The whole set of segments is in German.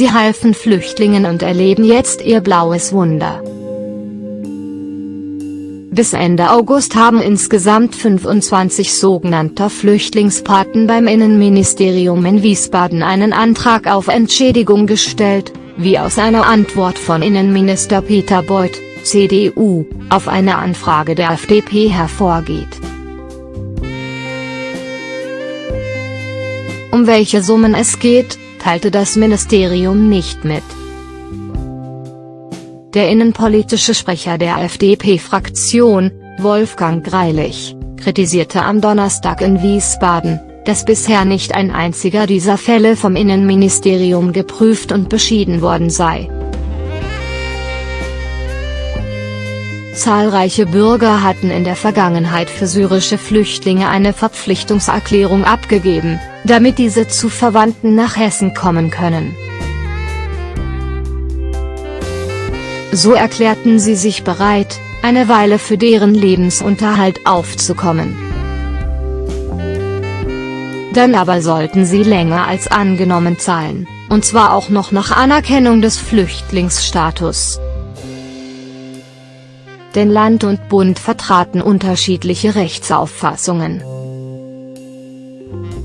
Sie halfen Flüchtlingen und erleben jetzt ihr blaues Wunder. Bis Ende August haben insgesamt 25 sogenannter Flüchtlingspaten beim Innenministerium in Wiesbaden einen Antrag auf Entschädigung gestellt, wie aus einer Antwort von Innenminister Peter Beuth, CDU, auf eine Anfrage der FDP hervorgeht. Um welche Summen es geht, teilte das Ministerium nicht mit. Der innenpolitische Sprecher der FDP-Fraktion, Wolfgang Greilich, kritisierte am Donnerstag in Wiesbaden, dass bisher nicht ein einziger dieser Fälle vom Innenministerium geprüft und beschieden worden sei. Zahlreiche Bürger hatten in der Vergangenheit für syrische Flüchtlinge eine Verpflichtungserklärung abgegeben, damit diese zu Verwandten nach Hessen kommen können. So erklärten sie sich bereit, eine Weile für deren Lebensunterhalt aufzukommen. Dann aber sollten sie länger als angenommen zahlen, und zwar auch noch nach Anerkennung des Flüchtlingsstatus. Denn Land und Bund vertraten unterschiedliche Rechtsauffassungen.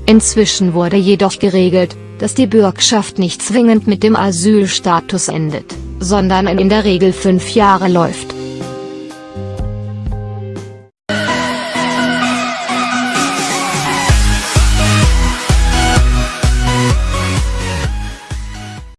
Inzwischen wurde jedoch geregelt, dass die Bürgschaft nicht zwingend mit dem Asylstatus endet sondern in der Regel fünf Jahre läuft.